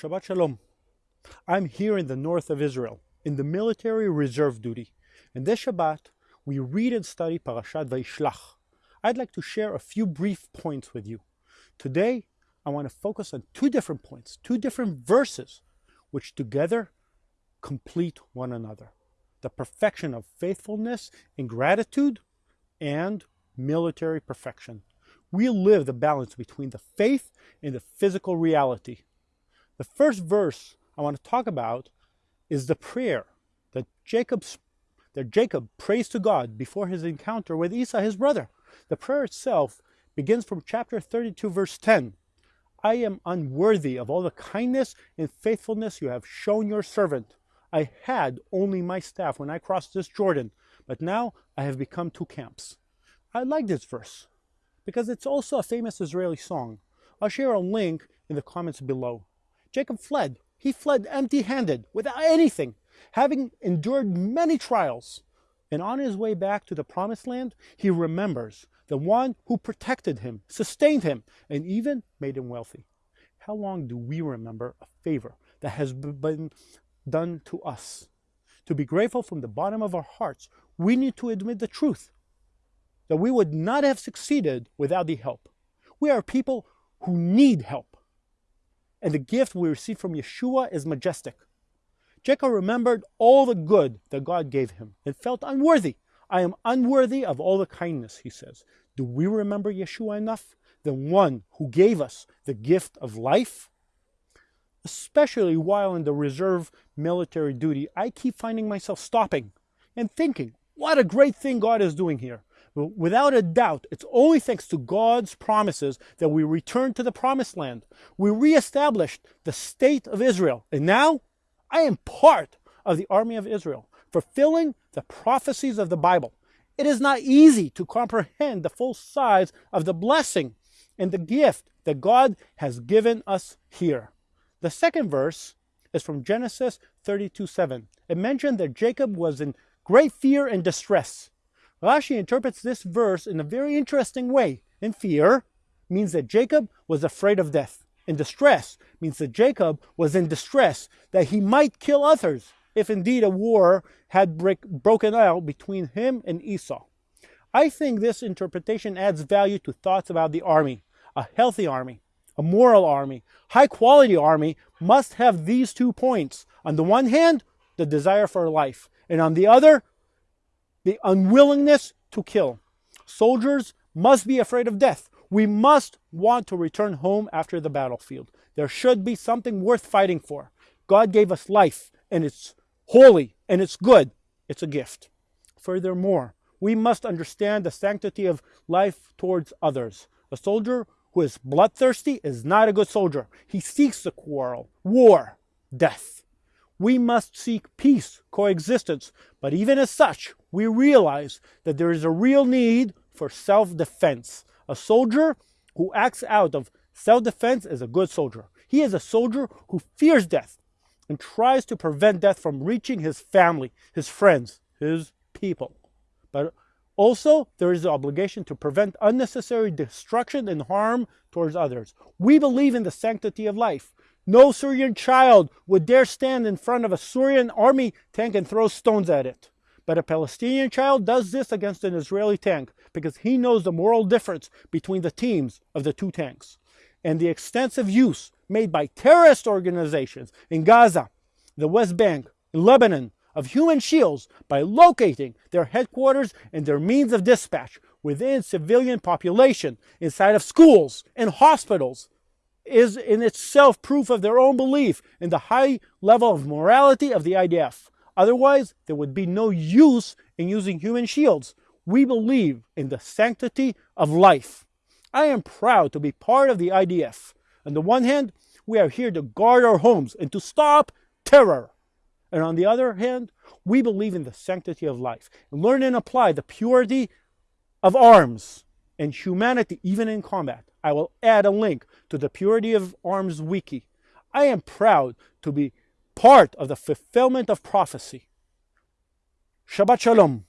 Shabbat Shalom. I'm here in the north of Israel, in the military reserve duty. And this Shabbat, we read and study Parashat Vayishlach. I'd like to share a few brief points with you. Today, I want to focus on two different points, two different verses, which together complete one another. The perfection of faithfulness and gratitude and military perfection. We live the balance between the faith and the physical reality. The first verse I want to talk about is the prayer that Jacob, that Jacob prays to God before his encounter with Esau, his brother. The prayer itself begins from chapter 32, verse 10. I am unworthy of all the kindness and faithfulness you have shown your servant. I had only my staff when I crossed this Jordan, but now I have become two camps. I like this verse because it's also a famous Israeli song. I'll share a link in the comments below. Jacob fled. He fled empty handed, without anything, having endured many trials. And on his way back to the promised land, he remembers the one who protected him, sustained him, and even made him wealthy. How long do we remember a favor that has been done to us? To be grateful from the bottom of our hearts, we need to admit the truth that we would not have succeeded without the help. We are people who need help and the gift we receive from Yeshua is majestic. Jacob remembered all the good that God gave him and felt unworthy. I am unworthy of all the kindness, he says. Do we remember Yeshua enough? The one who gave us the gift of life? Especially while in the reserve military duty, I keep finding myself stopping and thinking, what a great thing God is doing here. Without a doubt, it's only thanks to God's promises that we return to the promised land. We reestablished the state of Israel. And now I am part of the army of Israel, fulfilling the prophecies of the Bible. It is not easy to comprehend the full size of the blessing and the gift that God has given us here. The second verse is from Genesis 32 7. It mentioned that Jacob was in great fear and distress. Rashi interprets this verse in a very interesting way. In fear means that Jacob was afraid of death. In distress means that Jacob was in distress, that he might kill others if indeed a war had break, broken out between him and Esau. I think this interpretation adds value to thoughts about the army. A healthy army, a moral army, high quality army must have these two points. On the one hand, the desire for life, and on the other, the unwillingness to kill. Soldiers must be afraid of death. We must want to return home after the battlefield. There should be something worth fighting for. God gave us life, and it's holy, and it's good. It's a gift. Furthermore, we must understand the sanctity of life towards others. A soldier who is bloodthirsty is not a good soldier. He seeks the quarrel, war, death. We must seek peace, coexistence, but even as such, we realize that there is a real need for self-defense. A soldier who acts out of self-defense is a good soldier. He is a soldier who fears death and tries to prevent death from reaching his family, his friends, his people. But also, there is the obligation to prevent unnecessary destruction and harm towards others. We believe in the sanctity of life. No Syrian child would dare stand in front of a Syrian army tank and throw stones at it. But a Palestinian child does this against an Israeli tank because he knows the moral difference between the teams of the two tanks. And the extensive use made by terrorist organizations in Gaza, the West Bank, in Lebanon, of human shields by locating their headquarters and their means of dispatch within civilian population, inside of schools and hospitals, is in itself proof of their own belief in the high level of morality of the IDF. Otherwise, there would be no use in using human shields. We believe in the sanctity of life. I am proud to be part of the IDF. On the one hand, we are here to guard our homes and to stop terror. And on the other hand, we believe in the sanctity of life. Learn and apply the purity of arms and humanity even in combat. I will add a link to the Purity of Arms Wiki. I am proud to be part of the fulfillment of prophecy. Shabbat Shalom.